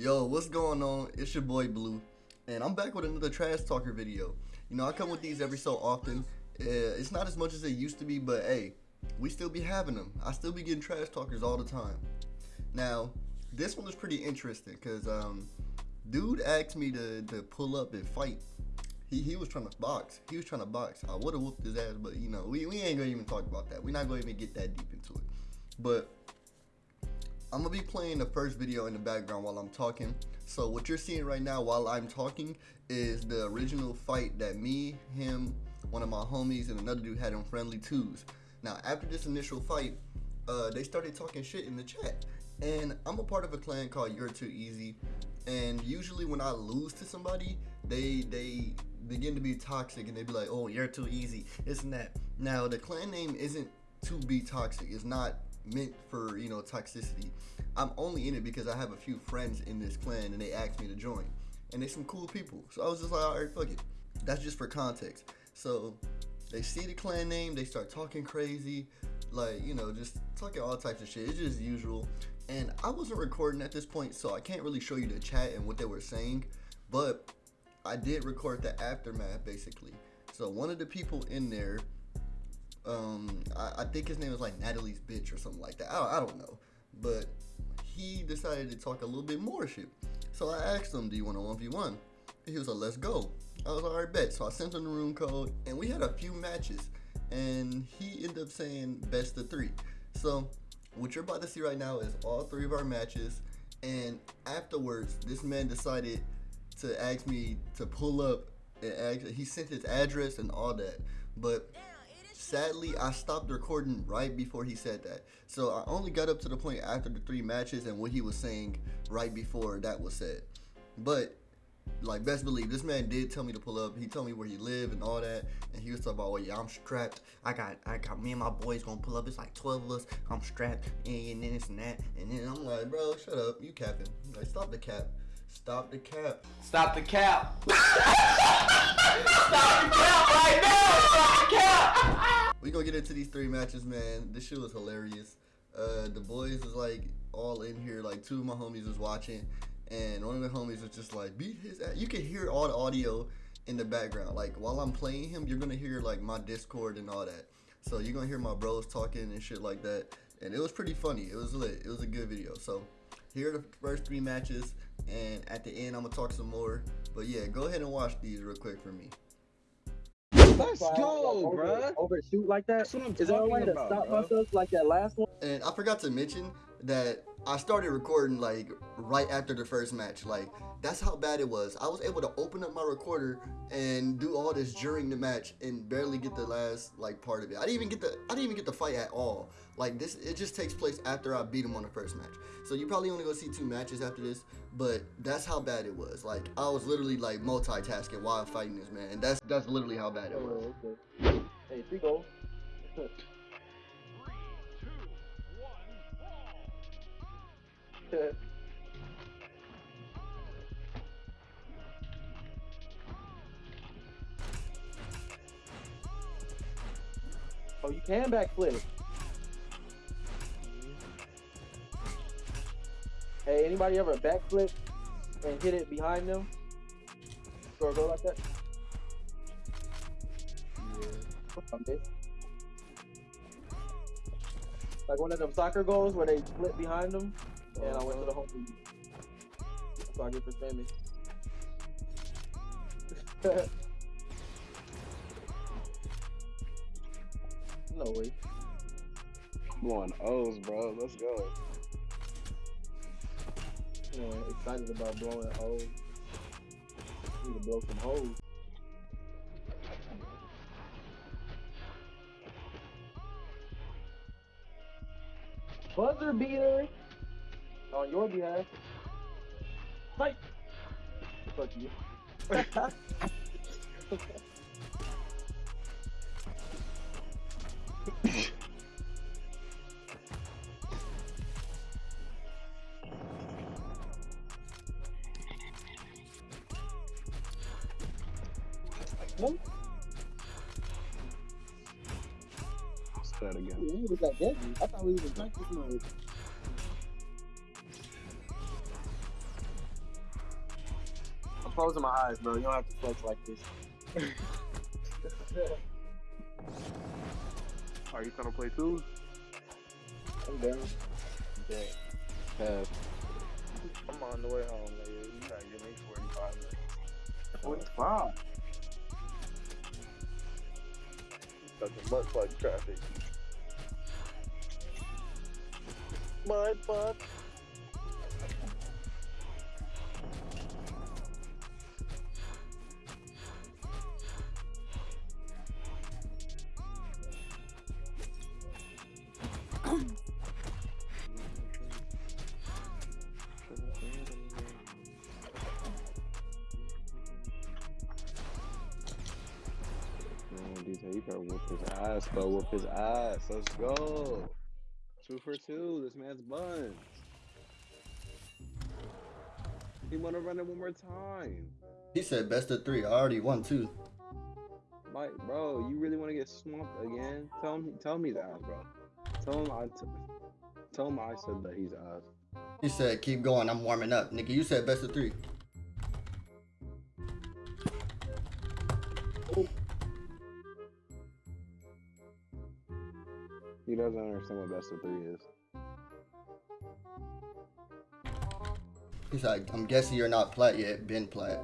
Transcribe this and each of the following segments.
Yo, what's going on? It's your boy Blue, and I'm back with another Trash Talker video. You know, I come with these every so often. Uh, it's not as much as it used to be, but hey, we still be having them. I still be getting Trash Talkers all the time. Now, this one was pretty interesting because um, dude asked me to, to pull up and fight. He, he was trying to box. He was trying to box. I would have whooped his ass, but you know, we, we ain't gonna even talk about that. We're not gonna even get that deep into it. But I'm gonna be playing the first video in the background while I'm talking. So what you're seeing right now while I'm talking is the original fight that me, him, one of my homies, and another dude had on Friendly Twos. Now after this initial fight, uh, they started talking shit in the chat. And I'm a part of a clan called You're Too Easy. And usually when I lose to somebody, they they begin to be toxic and they be like, oh, you're too easy, isn't that? Now the clan name isn't to be toxic. It's not meant for you know toxicity. I'm only in it because I have a few friends in this clan and they asked me to join, and they're some cool people. So I was just like, all right, fuck it. That's just for context. So they see the clan name, they start talking crazy, like you know, just talking all types of shit. It's just usual. And I wasn't recording at this point, so I can't really show you the chat and what they were saying, but I did record the aftermath basically. So one of the people in there um, I, I, think his name was like Natalie's bitch or something like that. I, I don't know, but he decided to talk a little bit more shit. So I asked him, "Do you want a one v one?" He was like, "Let's go." I was like, "All right, bet." So I sent him the room code, and we had a few matches, and he ended up saying best of three. So what you're about to see right now is all three of our matches, and afterwards, this man decided to ask me to pull up and ask, he sent his address and all that, but Sadly, I stopped recording right before he said that. So I only got up to the point after the three matches and what he was saying right before that was said. But like best believe this man did tell me to pull up. He told me where he lived and all that, and he was talking about, "Well, yeah, I'm strapped. I got, I got me and my boys gonna pull up. It's like 12 of us. I'm strapped, and then this and that, and then I'm like, bro, shut up, you capping. Like, stop the cap. Stop the cap. Stop the cap. Stop the cap right now. Stop the cap. We gonna get into these three matches, man. This shit was hilarious. Uh, the boys was like all in here. Like two of my homies was watching, and one of the homies was just like beat his ass. You can hear all the audio in the background. Like while I'm playing him, you're gonna hear like my Discord and all that. So you're gonna hear my bros talking and shit like that. And it was pretty funny. It was lit. It was a good video. So here are the first three matches, and at the end I'm gonna talk some more. But yeah, go ahead and watch these real quick for me. Let's go, bro. Overshoot like that. That's what I'm Is there a way to talking stop bro. myself like that last one? And I forgot to mention that I started recording like right after the first match. Like that's how bad it was. I was able to open up my recorder and do all this during the match and barely get the last like part of it. I didn't even get the I didn't even get the fight at all. Like this it just takes place after I beat him on the first match. So you probably only gonna see two matches after this, but that's how bad it was. Like I was literally like multitasking while fighting this man. And that's that's literally how bad it was. Oh. Hey, three goals. oh, you can backflip. Hey, anybody ever backflip and hit it behind them? Or go like that? Okay. Like one of them soccer goals where they flip behind them, and I went to the uh-huh. home. team. That's what I get for spamming. no way. Blowing O's, bro. Let's go. Man, excited about blowing holes. Need to blow some holes. Buzzer beater on your behalf. Fight. Fuck you. What? Let's again. We was like. I thought we was in practice mode. Closing my eyes, bro. You don't have to flex like this. Are you trying to play twos? I'm down. Pass. I'm on the way home, nigga. You gotta give me 45 minutes. Forty-five. Stuck in butt plug traffic. My butt. You better whoop his ass, bro. Whoop his ass. Let's go. Two for two. This man's buns. He want to run it one more time. He said best of three. I already won two. Mike, bro, you really want to get swamped again? Tell him, tell me that, bro. Tell him I, t- tell him I said that he's ass. He said keep going. I'm warming up. Nigga, you said best of three. He doesn't understand what best of three is. He's like, I'm guessing you're not plat yet. Been plat.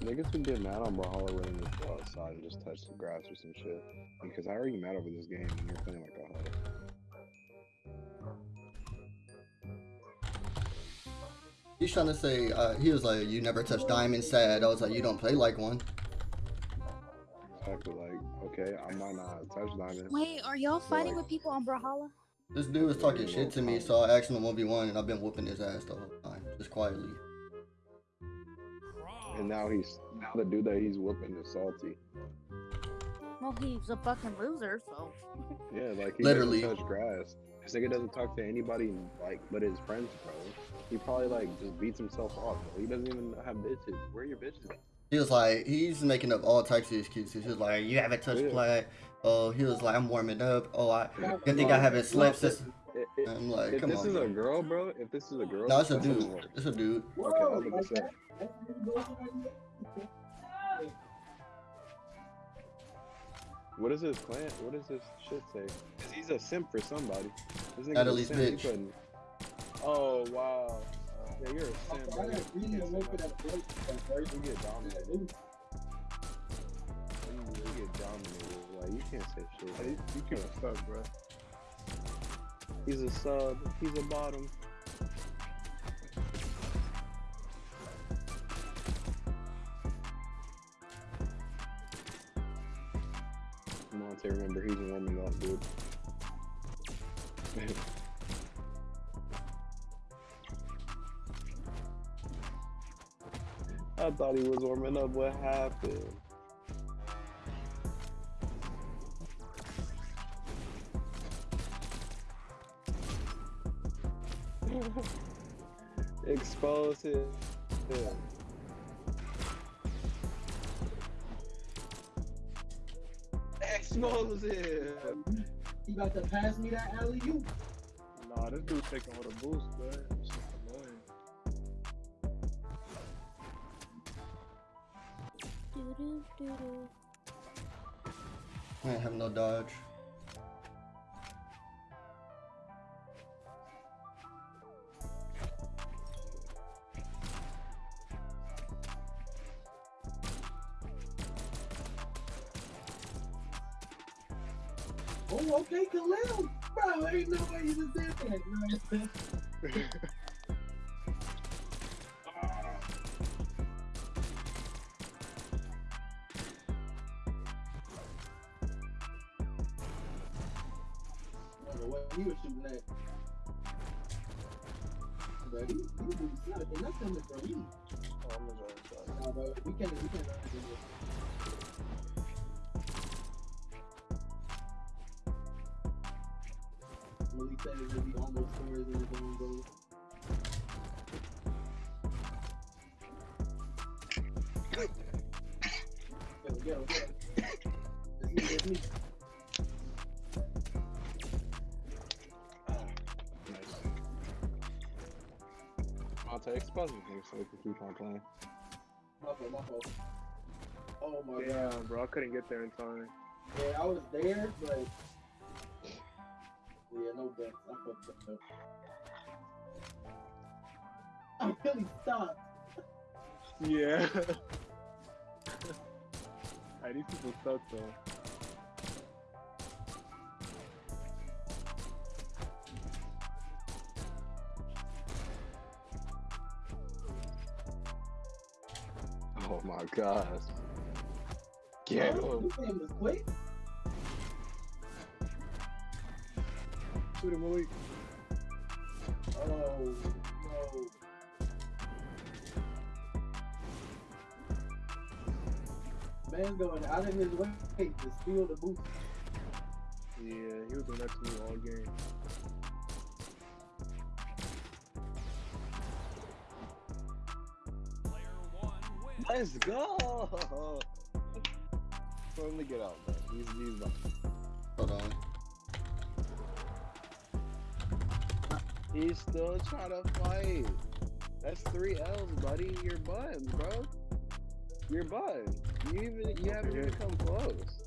Niggas would get mad on Brawlhalla when they just go outside and just touch the grass or some shit. Because are you mad over this game when you're playing like a hoe? He's trying to say, uh, he was like, you never touched diamond. Sad. I was like, you don't play like one. Exactly like, okay, I might not touch diamond. Wait, are y'all fighting Like- with people on Brawlhalla? This dude was talking shit to me, so I asked him to 1v1, and I've been whooping his ass the whole time, just quietly. And now he's now the dude that he's whooping is salty. Well, he's a fucking loser, so. Yeah, like he Literally. doesn't touch grass. This nigga doesn't talk to anybody like but his friends, bro. He probably like just beats himself off. Bro. He doesn't even have bitches. Where are your bitches? He was like, he's making up all types of excuses. He was like, you haven't touched Yeah. Oh, he was like, I'm warming up. Oh, I good thing I haven't slept since. I'm like, if come this on. is a girl, bro, if this is a girl, No, it's a dude. It's a dude. Okay, I was about to say. What is this plan? What does this shit say? 'Cause he's a simp for somebody. This Natalie's bitch. Oh wow. Yeah, you're a simp, bro. You can't say that. You get dominated. You get dominated. Like you can't say shit. You, you can't suck, bro. He's a sub. He's a bottom. Monte, remember he's warming up, dude. thought he was warming up. What happened? Expose him. Yeah. Expose him. You about to pass me that alley you? Nah, this dude taking with a boost, bro. I have no dodge. Oh, okay, Khalil. Bro, ain't no way you just did that. That's coming from me. Oh, I'm gonna go Nah, bro, we can't, we can't run into this. Malik said it would be almost scores in his own goal. Go, go, go. That's me, that's me. So we can keep on playing. My fault, my fault. Oh my god. Damn, bro, I couldn't get there in time. Yeah, I was there, but yeah, no bets. I fucked up. I really stopped. Yeah. hey, these people suck though. My gosh. Get him. This game was quick. Shoot him, Malik. Oh no. Man's going out of his way to steal the boost. Yeah, he was doing that to me all game. Let's go. Let him to get out, man. He's he's about Hold on. He's still trying to fight. That's three L's, buddy. You're buns, bro. You're buns. You even you haven't even come close.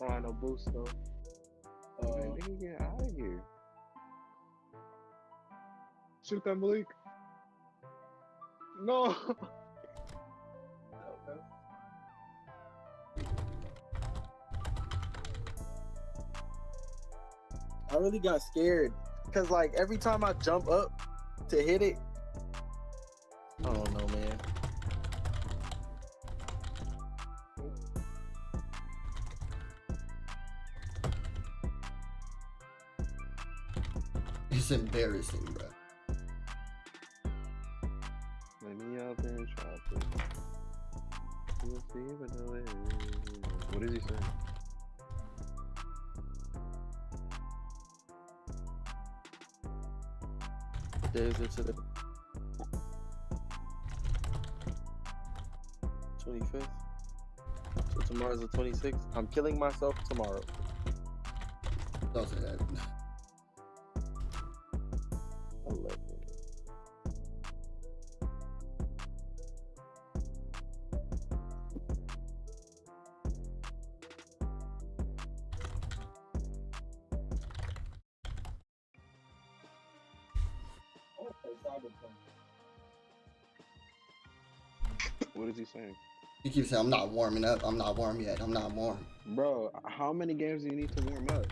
Oh, I know boost though. Uh, Man, nigga, get out of here. Shoot that Malik. No. I really got scared because like every time I jump up to hit it, I don't know, man. It's embarrassing, bro. What is he saying? Days into the twenty fifth. So tomorrow's the twenty sixth. I'm killing myself tomorrow. Don't say that. What is he saying? You keep saying I'm not warming up. I'm not warm yet. I'm not warm. Bro, how many games do you need to warm up?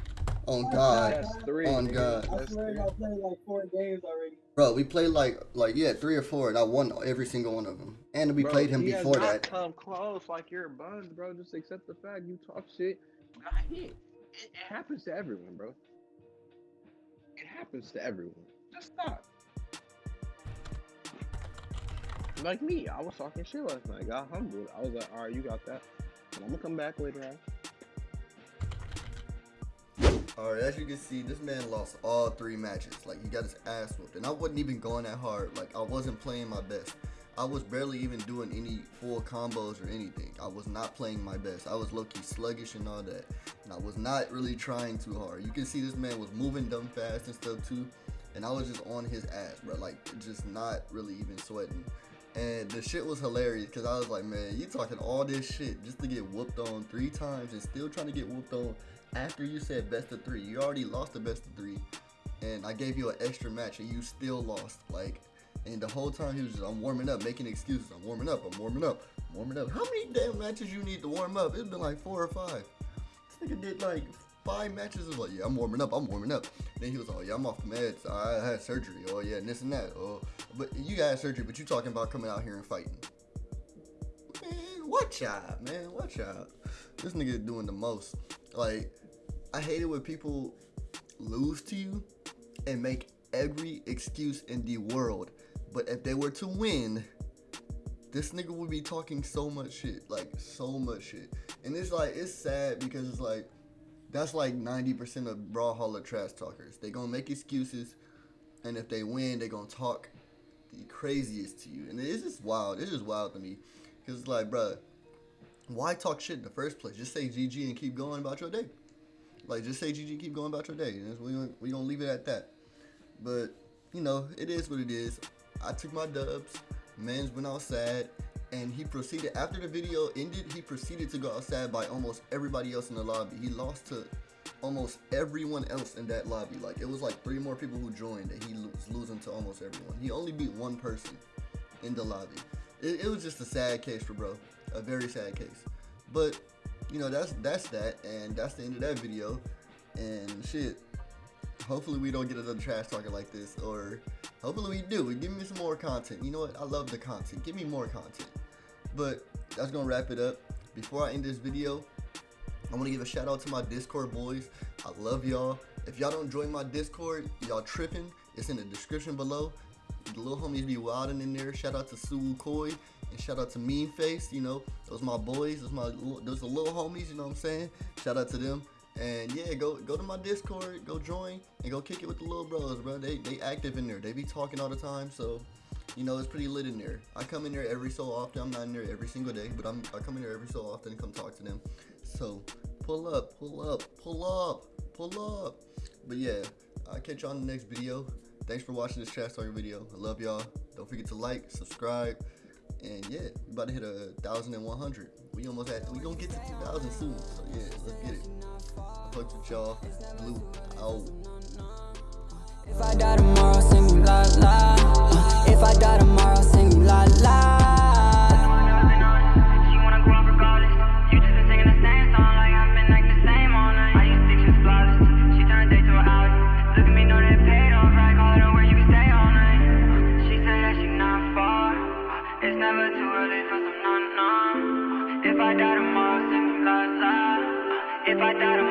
Oh God, That's three. On nigga. God. I swear three. I played like four games already. bro. We played like like yeah, three or four, and I won every single one of them. And we Bro, played him he has before not that. Come close, like you're a buzz, bro. Just accept the fact you talk shit. Got hit. It happens to everyone, bro. It happens to everyone. Just stop. Like me, I was talking shit last night. Got humbled. I was like, all right, you got that. I'm gonna come back later on. All right, as you can see, this man lost all three matches. Like he got his ass whooped, and I wasn't even going that hard. Like I wasn't playing my best. I was barely even doing any full combos or anything. I was not playing my best. I was low-key sluggish and all that. And I was not really trying too hard. You can see this man was moving dumb fast and stuff too. And I was just on his ass, bro. Like just not really even sweating. And the shit was hilarious because I was like, man, you talking all this shit just to get whooped on three times and still trying to get whooped on after you said best of three. You already lost the best of three. And I gave you an extra match and you still lost. Like, and the whole time he was just, I'm warming up, making excuses. I'm warming up, I'm warming up, I'm warming up. How many damn matches you need to warm up? It's been like four or five. This nigga did like five matches. It was like, yeah, I'm warming up, I'm warming up. Then he was like, yeah, I'm off meds. I had surgery. Oh, yeah, and this and that. Oh, but you got surgery, but you talking about coming out here and fighting. Man, watch out, man. Watch out. This nigga doing the most. Like, I hate it when people lose to you and make every excuse in the world. But if they were to win, this nigga would be talking so much shit. Like, so much shit. And it's like, it's sad because it's like, that's like 90% of Brawlhalla trash talkers. They gonna make excuses, and if they win, they gonna talk the craziest to you. And it's just wild. It's just wild to me. Because it's like, bruh, why talk shit in the first place? Just say GG and keep going about your day. Like, just say GG, keep going about your day. We gonna, we gonna leave it at that. But you know, it is what it is. I took my dubs. Mans went outside, and he proceeded after the video ended. He proceeded to go outside by almost everybody else in the lobby. He lost to almost everyone else in that lobby. Like it was like three more people who joined, and he was losing to almost everyone. He only beat one person in the lobby. It, it was just a sad case for bro, a very sad case. But you know that's that's that, and that's the end of that video. And shit, hopefully we don't get another trash talker like this, or hopefully we do. Give me some more content. You know what? I love the content. Give me more content. But that's gonna wrap it up. Before I end this video, I want to give a shout out to my Discord boys. I love y'all. If y'all don't join my Discord, y'all tripping. It's in the description below. The little homies be wilding in there. Shout out to Sue Koi and shout out to Mean Face. You know, those my boys. Those my those the little homies. You know what I'm saying? Shout out to them. And yeah, go go to my Discord, go join, and go kick it with the little bros, bro. They they active in there. They be talking all the time, so you know it's pretty lit in there. I come in there every so often. I'm not in there every single day, but I'm I come in there every so often and come talk to them. So pull up, pull up, pull up, pull up. But yeah, I'll catch y'all in the next video. Thanks for watching this trash talking video. I love y'all. Don't forget to like, subscribe, and yeah, we about to hit a thousand and one hundred. We almost at we gonna get to two thousand soon. So yeah, let's get it. Fucked with y'all. Blue. If I die tomorrow, some non